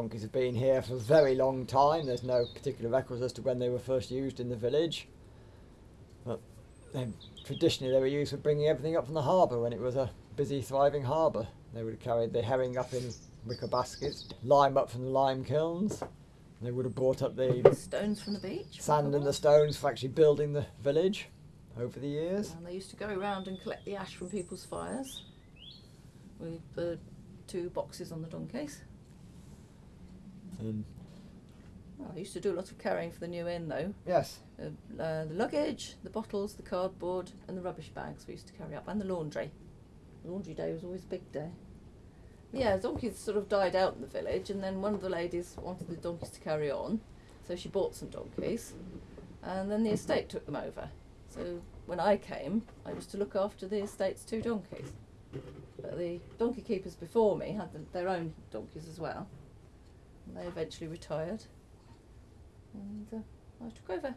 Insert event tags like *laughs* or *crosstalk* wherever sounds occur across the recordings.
donkeys have been here for a very long time. There's no particular records as to when they were first used in the village. But they, traditionally they were used for bringing everything up from the harbour when it was a busy, thriving harbour. They would have carried the herring up in wicker baskets, lime up from the lime kilns. They would have brought up the *laughs* Stones from the beach. sand and the stones for actually building the village over the years. And they used to go around and collect the ash from people's fires with the two boxes on the donkeys. And Well, I used to do a lot of carrying for the new inn though. yes, Uh, uh, the luggage, the bottles, the cardboard, and the rubbish bags we used to carry up, and the laundry. Laundry day was always a big day. Yeah, donkeys sort of died out in the village, and then one of the ladies wanted the donkeys to carry on, so she bought some donkeys, and then the estate took them over. So when I came, I used to look after the estate's two donkeys. But the donkey keepers before me had the, their own donkeys as well. And they eventually retired, and uh, I took over.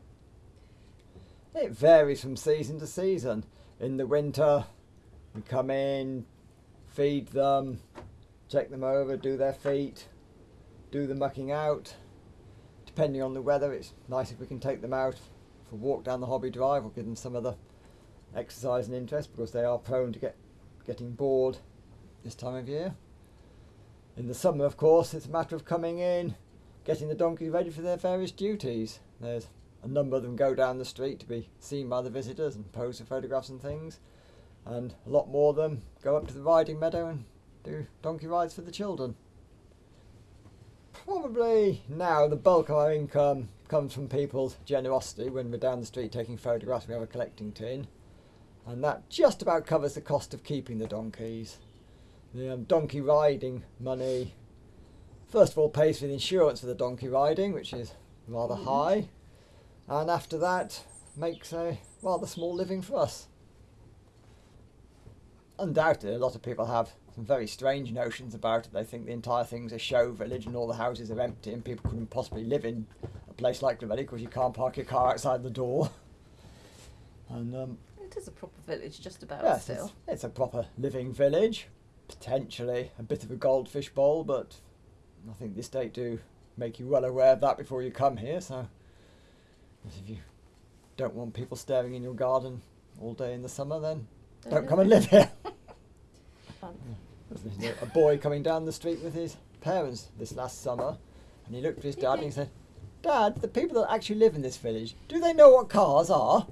it varies from season to season. In the winter, we come in, feed them, check them over, do their feet, do the mucking out. Depending on the weather, it's nice if we can take them out for a walk down the hobby drive or give them some other exercise and interest because they are prone to get getting bored this time of year. In the summer, of course, it's a matter of coming in, getting the donkeys ready for their various duties. There's a number of them go down the street to be seen by the visitors and pose for photographs and things, and a lot more of them go up to the riding meadow and do donkey rides for the children. Probably now the bulk of our income comes from people's generosity when we're down the street taking photographs. We have a collecting tin, and that just about covers the cost of keeping the donkeys. The um, donkey riding money, first of all, pays for the insurance for the donkey riding, which is rather Mhm. high, and after that makes a rather small living for us. Undoubtedly, a lot of people have some very strange notions about it. They think the entire thing's a show village and all the houses are empty and people couldn't possibly live in a place like Clovelly because you can't park your car outside the door. And um, It is a proper village, just about yes, still. it's, it's a proper living village. Potentially a bit of a goldfish bowl, but I think the estate do make you well aware of that before you come here. So if you don't want people staring in your garden all day in the summer, then don't come and live here. *laughs* A boy coming down the street with his parents this last summer, and he looked at his dad and he said, "Dad, the people that actually live in this village, do they know what cars are?"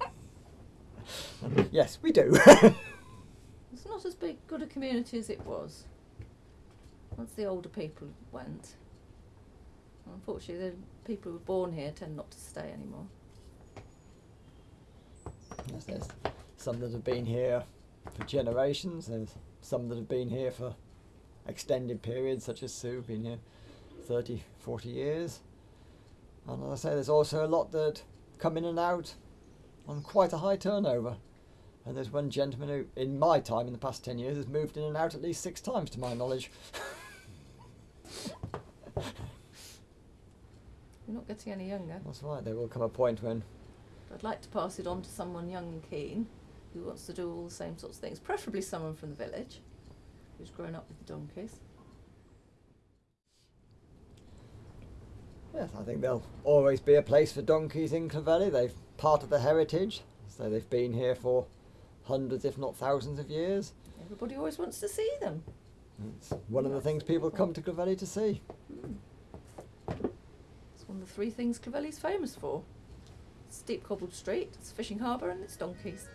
*laughs* yes, we do. *laughs* It's not as big, good a community as it was. Once the older people went. Unfortunately, the people who were born here tend not to stay anymore. yes, there's some that have been here for generations. There's some that have been here for extended periods, such as Sue, been here 30, 40 years. And as I say, there's also a lot that come in and out on quite a high turnover. And there's one gentleman who, in my time, in the past 10 years, has moved in and out at least six times, to my knowledge. *laughs* We're not getting any younger. That's right, there will come a point when I'd like to pass it on to someone young and keen who wants to do all the same sorts of things, preferably someone from the village who's grown up with the donkeys. Yes, I think there'll always be a place for donkeys in Clovelly. They've part of the heritage, so they've been here for hundreds, if not thousands of years. Everybody always wants to see them. It's one of the things people come to Clovelly to see. Mm. It's one of the three things Clovelly's famous for. Steep cobbled street, it's fishing harbour and it's donkeys.